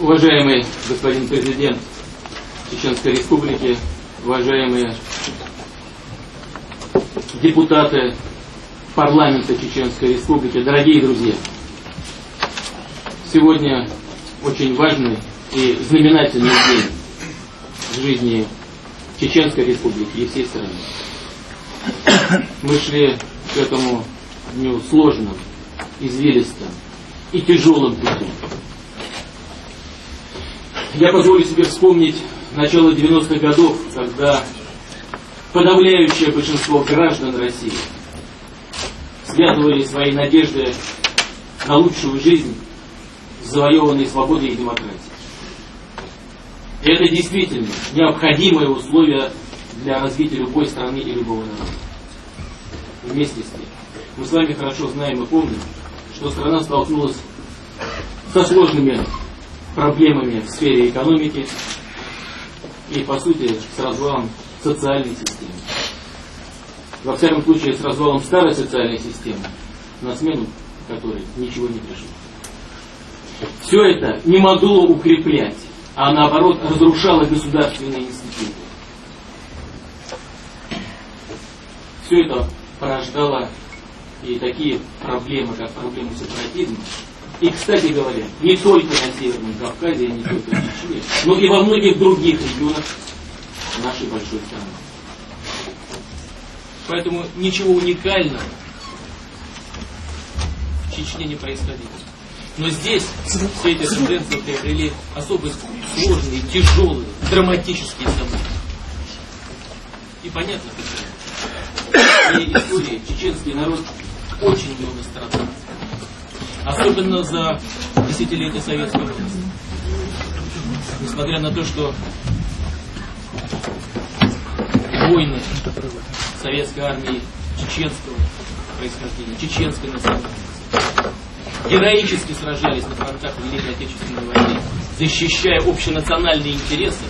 Уважаемый господин президент Чеченской Республики, уважаемые депутаты парламента Чеченской Республики, дорогие друзья, сегодня очень важный и знаменательный день в жизни Чеченской Республики и всей страны. Мы шли к этому дню сложным, извилистым и тяжелым путем. Я позволю себе вспомнить начало 90-х годов, когда подавляющее большинство граждан России связывали свои надежды на лучшую жизнь с завоеванной свободой и демократией. И это действительно необходимое условие для развития любой страны и любого народа. Вместе с тем, мы с вами хорошо знаем и помним, что страна столкнулась со сложными проблемами в сфере экономики и, по сути, с развалом социальной системы. Во всяком случае, с развалом старой социальной системы, на смену которой ничего не пришло. Все это не могло укреплять, а наоборот разрушало государственные институты. Все это порождало и такие проблемы, как проблема сепаратизма, и, кстати говоря, не только на Северном Кавказе, не только в Чечне, но и во многих других регионах нашей большой страны. Поэтому ничего уникального в Чечне не происходило. Но здесь все эти тенденции приобрели особо сложные, тяжелые, драматические события. И понятно почему. В истории чеченский народ очень много страдал особенно за десятилетия советской власти. Несмотря на то, что войны советской армии чеченского происхождения, чеченской национальности, героически сражались на фронтах Великой Отечественной войны, защищая общенациональные интересы,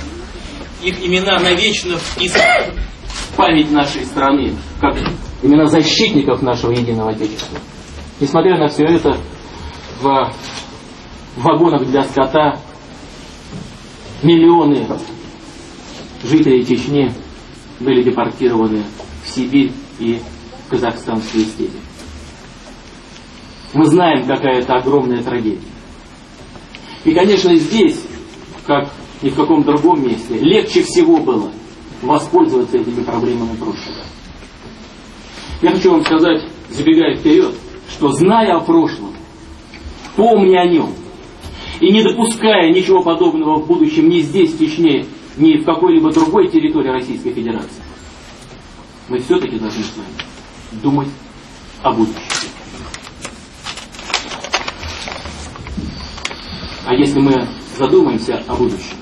их имена навечно вписаны в память нашей страны, как имена защитников нашего единого Отечества. Несмотря на все это, в вагонах для скота миллионы жителей Чечни были депортированы в Сибирь и в казахстанские степи. Мы знаем, какая это огромная трагедия. И, конечно, здесь, как ни в каком другом месте, легче всего было воспользоваться этими проблемами прошлого. Я хочу вам сказать, забегая вперед, что зная о прошлом, Помни о нем. И не допуская ничего подобного в будущем ни здесь, в ни в какой-либо другой территории Российской Федерации, мы все-таки должны с вами думать о будущем. А если мы задумаемся о будущем,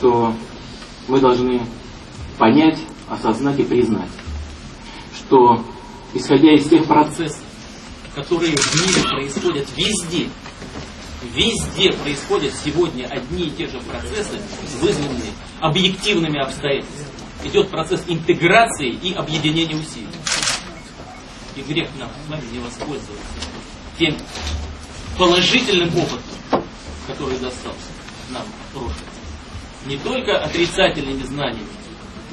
то мы должны понять, осознать и признать, что исходя из тех процессов, которые в мире происходят везде, везде происходят сегодня одни и те же процессы, вызванные объективными обстоятельствами. Идет процесс интеграции и объединения усилий. И грех нам с вами не воспользоваться тем положительным опытом, который достался нам в прошлом. Не только отрицательными знаниями,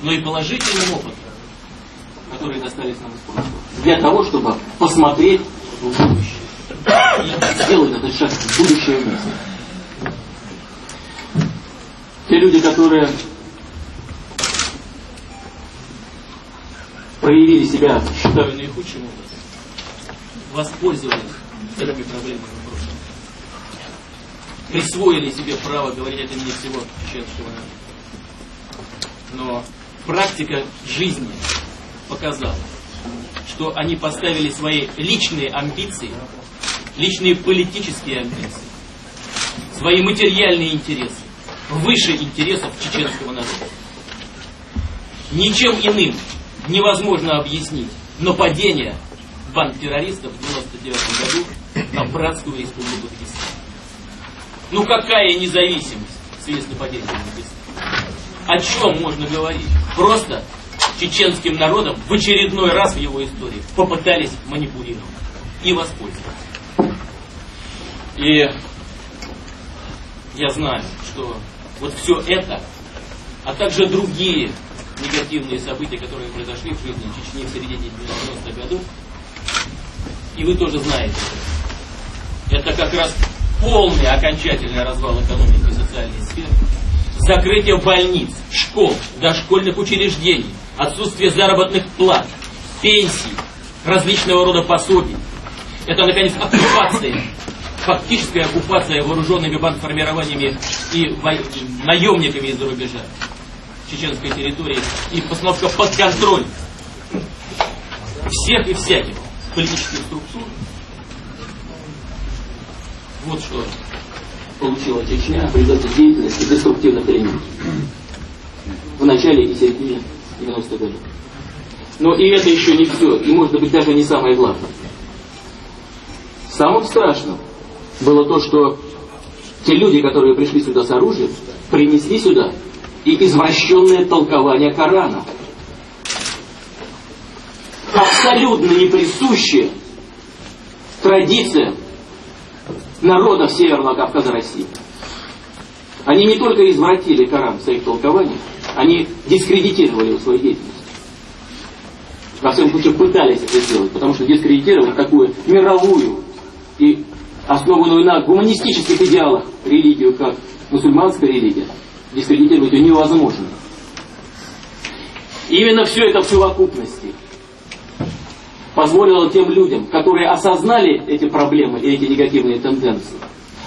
но и положительным опытом, которые достались нам из прошлого. Для того, чтобы посмотреть будущее. И сделать этот шаг в будущее вместе. Те люди, которые проявили себя, считаю, наихудшим образом, воспользовались этими проблемами в прошлом, присвоили себе право говорить от имени всего чеченского народа. Но практика жизни показала, что они поставили свои личные амбиции, личные политические амбиции, свои материальные интересы выше интересов чеченского народа. Ничем иным невозможно объяснить нападение банд террористов в 99 году на братскую республику Дагестан. Ну какая независимость в связи с нападением на? О чем можно говорить? Просто чеченским народом в очередной раз в его истории попытались манипулировать и воспользоваться. И я знаю, что вот все это, а также другие негативные события, которые произошли в жизни Чечни в середине 90-х годов, и вы тоже знаете, это как раз полный окончательный развал экономики и социальной сферы, закрытие больниц, школ, дошкольных учреждений, отсутствие заработных плат, пенсий, различного рода пособий. Это, наконец, оккупация, фактическая оккупация вооруженными бандформированиями и наемниками из-за рубежа чеченской территории и постановка под контроль всех и всяких политических структур. Вот что получила Чечня в результате деятельности деструктивных элементов в начале и середине 90-х годов. Но и это еще не все, и может быть даже не самое главное. Самым страшным было то, что те люди, которые пришли сюда с оружием, принесли сюда и извращенное толкование Корана. Абсолютно не присущее традициям народов Северного Кавказа России. Они не только извратили Коран в своих толкованиях, они дискредитировали его свою деятельность. Во всяком случае, пытались это сделать, потому что дискредитировать такую мировую и основанную на гуманистических идеалах религию, как мусульманская религия, дискредитировать ее невозможно. Именно все это в совокупности позволило тем людям, которые осознали эти проблемы и эти негативные тенденции,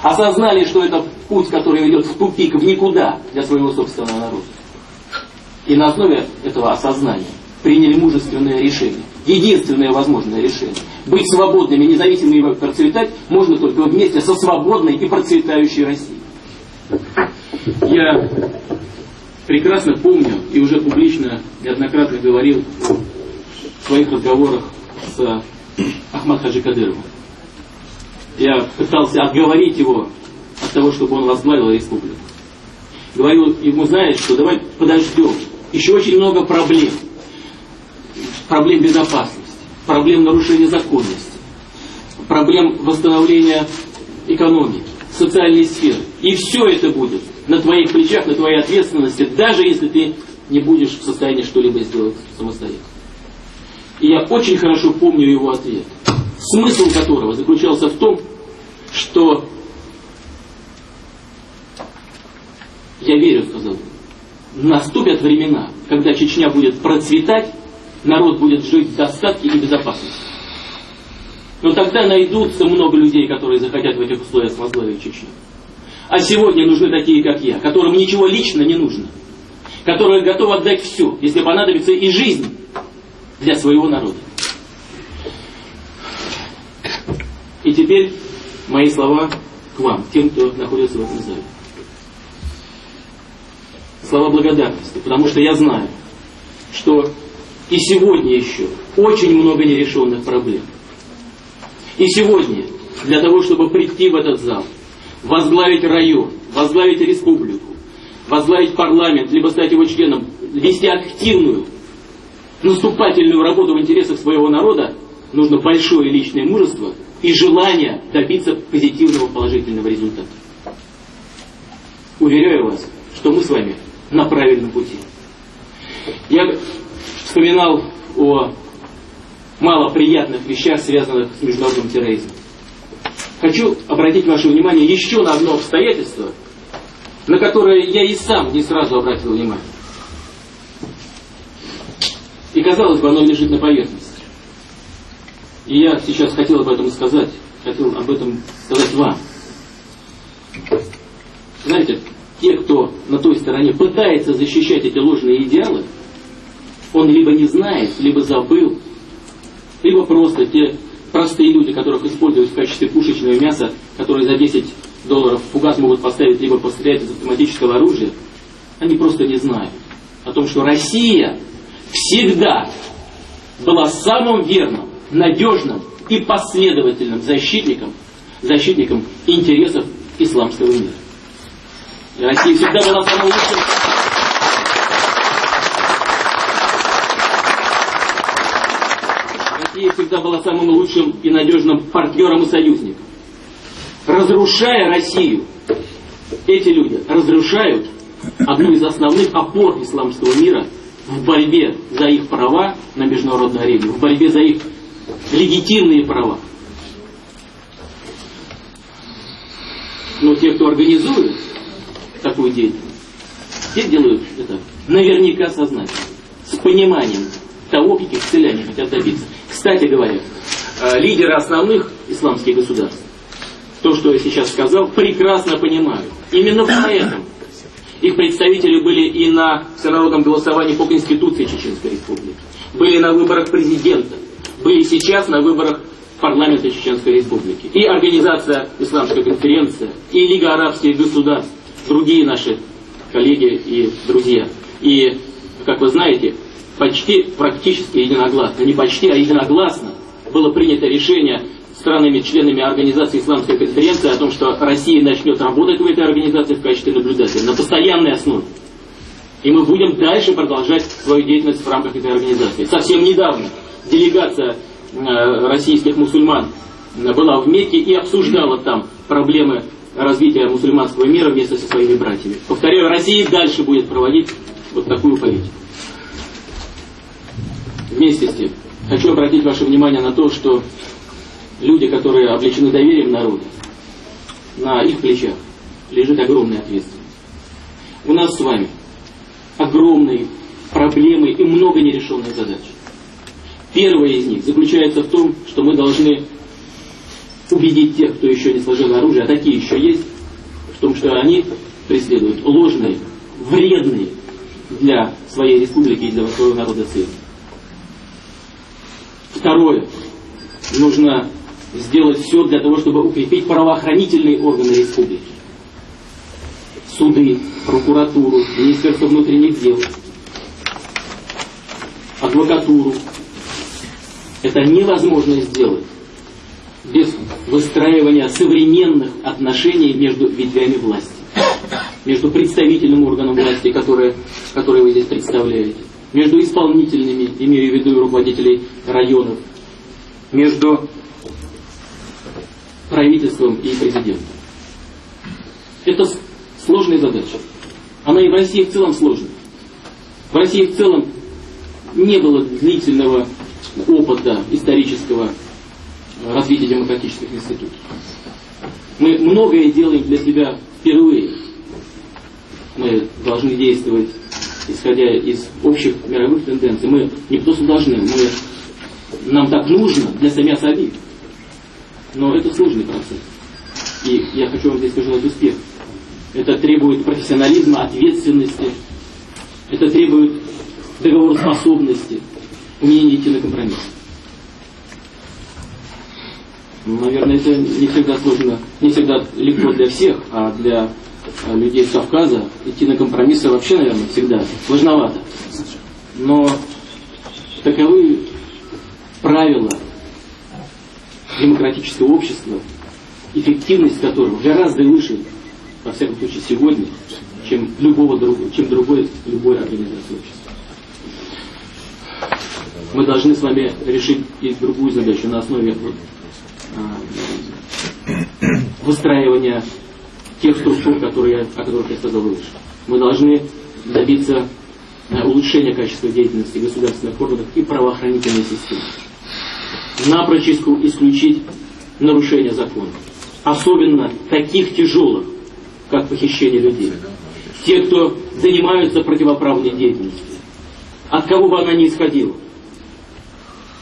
осознали, что это путь, который ведет в тупик, в никуда для своего собственного народа. И на основе этого осознания приняли мужественное решение. Единственное возможное решение. Быть свободными, независимыми и процветать можно только вместе со свободной и процветающей Россией. Я прекрасно помню и уже публично неоднократно говорил в своих разговорах с Ахмад Хаджи Кадыровым. Я пытался отговорить его от того, чтобы он возглавил республику. Говорю ему, знаешь, что давай подождем. Еще очень много проблем проблем безопасности, проблем нарушения законности, проблем восстановления экономики, социальной сферы. И все это будет на твоих плечах, на твоей ответственности, даже если ты не будешь в состоянии что-либо сделать самостоятельно. И я очень хорошо помню его ответ, смысл которого заключался в том, что я верю, сказал, наступят времена, когда Чечня будет процветать, народ будет жить в достатке и безопасности. Но тогда найдутся много людей, которые захотят в этих условиях возглавить Чечню. А сегодня нужны такие, как я, которым ничего лично не нужно, которые готовы отдать все, если понадобится и жизнь для своего народа. И теперь мои слова к вам, тем, кто находится в этом зале. Слова благодарности, потому что я знаю, что и сегодня еще очень много нерешенных проблем. И сегодня, для того, чтобы прийти в этот зал, возглавить район, возглавить республику, возглавить парламент, либо стать его членом, вести активную, наступательную работу в интересах своего народа, нужно большое личное мужество и желание добиться позитивного положительного результата. Уверяю вас, что мы с вами на правильном пути. Я вспоминал о малоприятных вещах, связанных с международным терроризмом. Хочу обратить ваше внимание еще на одно обстоятельство, на которое я и сам не сразу обратил внимание. И казалось бы, оно лежит на поверхности. И я сейчас хотел об этом сказать, хотел об этом сказать вам. Знаете, те, кто на той стороне пытается защищать эти ложные идеалы, он либо не знает, либо забыл, либо просто те простые люди, которых используют в качестве пушечного мяса, которые за 10 долларов фугас могут поставить, либо пострелять из автоматического оружия, они просто не знают о том, что Россия всегда была самым верным, надежным и последовательным защитником, защитником интересов исламского мира. И Россия всегда была самым лучшим Россия всегда была самым лучшим и надежным партнером и союзником. Разрушая Россию, эти люди разрушают одну из основных опор исламского мира в борьбе за их права на международной арене, в борьбе за их легитимные права. Но те, кто организует такую деятельность, те делают это наверняка сознательно, с пониманием того, каких целей они хотят добиться. Кстати говоря, э, лидеры основных исламских государств, то, что я сейчас сказал, прекрасно понимают. Именно поэтому их представители были и на всенародном голосовании по Конституции Чеченской Республики, были на выборах президента, были сейчас на выборах парламента Чеченской Республики. И Организация Исламской конференции, и Лига арабских государств, другие наши коллеги и друзья. И, как вы знаете, почти практически единогласно, не почти, а единогласно было принято решение странами-членами Организации Исламской конференции о том, что Россия начнет работать в этой организации в качестве наблюдателя на постоянной основе. И мы будем дальше продолжать свою деятельность в рамках этой организации. Совсем недавно делегация э, российских мусульман была в Мекке и обсуждала там проблемы развития мусульманского мира вместе со своими братьями. Повторяю, Россия дальше будет проводить вот такую политику. Вместе с тем, хочу обратить ваше внимание на то, что люди, которые облечены доверием народа, на их плечах лежит огромная ответственность. У нас с вами огромные проблемы и много нерешенных задач. Первая из них заключается в том, что мы должны убедить тех, кто еще не сложил оружие, а такие еще есть, в том, что они преследуют ложные, вредные для своей республики и для своего народа цели. Второе. Нужно сделать все для того, чтобы укрепить правоохранительные органы республики. Суды, прокуратуру, Министерство внутренних дел, адвокатуру. Это невозможно сделать без выстраивания современных отношений между ветвями власти, между представительным органом власти, которые, которые вы здесь представляете, между исполнительными, имею в виду руководителей районов, между правительством и президентом. Это сложная задача. Она и в России в целом сложная. В России в целом не было длительного опыта исторического развития демократических институтов. Мы многое делаем для себя впервые. Мы должны действовать, исходя из общих мировых тенденций. Мы не просто должны, мы, нам так нужно для самих самих. Но это сложный процесс. И я хочу вам здесь пожелать успех. Это требует профессионализма, ответственности. Это требует договороспособности, умения идти на компромисс. Наверное, это не всегда сложно, не всегда легко для всех, а для э, людей с Кавказа идти на компромиссы вообще, наверное, всегда сложновато. Но таковы правила демократического общества, эффективность которого гораздо выше, во всяком случае, сегодня, чем любого чем другой, любой организации общества. Мы должны с вами решить и другую задачу на основе выстраивания тех структур, которые, о которых я сказал выше. Мы должны добиться а, улучшения качества деятельности государственных органов и правоохранительной системы напрочь исключить нарушение закона. Особенно таких тяжелых, как похищение людей. Те, кто занимаются противоправной деятельностью. От кого бы она ни исходила.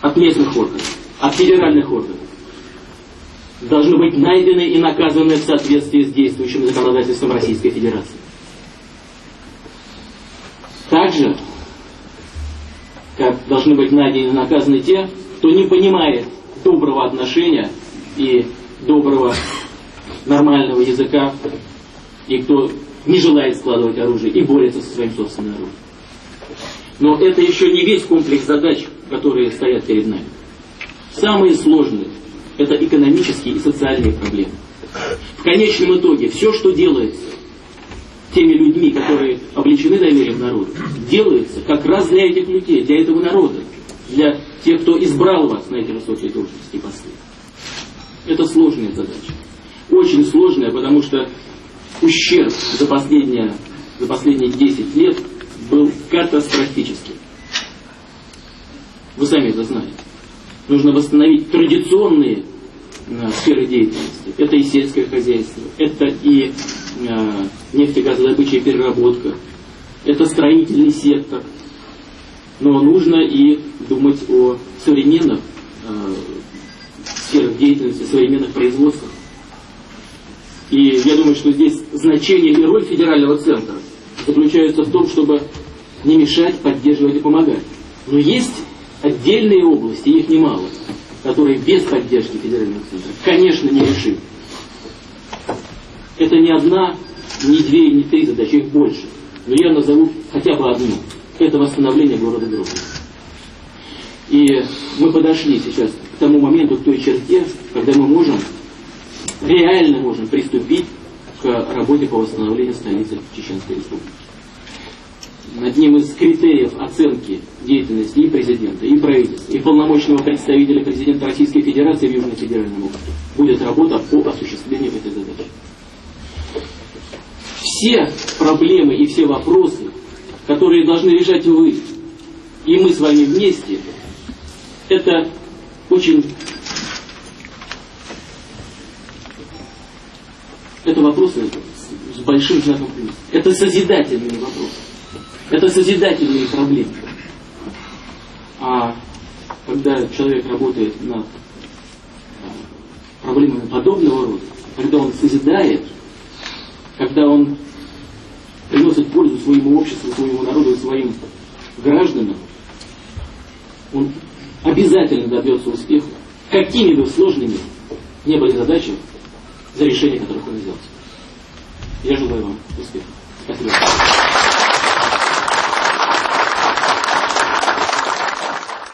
От местных органов, от федеральных органов. Должны быть найдены и наказаны в соответствии с действующим законодательством Российской Федерации. Также, как должны быть найдены и наказаны те, кто не понимает доброго отношения и доброго нормального языка, и кто не желает складывать оружие и борется со своим собственным оружием. Но это еще не весь комплекс задач, которые стоят перед нами. Самые сложные – это экономические и социальные проблемы. В конечном итоге все, что делается теми людьми, которые облечены доверием народа, делается как раз для этих людей, для этого народа, для тех, кто избрал вас на эти высокие должности и посты. Это сложная задача. Очень сложная, потому что ущерб за последние, за последние 10 лет был катастрофический. Вы сами это знаете. Нужно восстановить традиционные э, сферы деятельности. Это и сельское хозяйство, это и э, нефтегазодобыча и переработка, это строительный сектор. Но нужно и думать о современных э, сферах деятельности, современных производствах. И я думаю, что здесь значение и роль федерального центра заключается в том, чтобы не мешать, поддерживать и помогать. Но есть отдельные области, их немало, которые без поддержки федерального центра, конечно, не решим. Это не одна, не две, не три задачи, их больше. Но я назову хотя бы одну. Это восстановление города Грозного. И мы подошли сейчас к тому моменту, к той черте, когда мы можем, реально можем приступить к работе по восстановлению столицы Чеченской Республики. Одним из критериев оценки деятельности и президента, и правительства, и полномочного представителя президента Российской Федерации в Южном федеральном округе будет работа по осуществлению этой задачи. Все проблемы и все вопросы, которые должны решать вы и мы с вами вместе, это очень... Это вопросы с большим знаком плюс. Это созидательные вопросы. Это созидательные проблемы. А когда человек работает над проблемами подобного рода, когда он созидает, когда он приносит пользу своему обществу, своему народу, своим гражданам, он обязательно добьется успеха, какими бы сложными не были задачи, за решение которых он взялся. Я желаю вам успеха. Спасибо.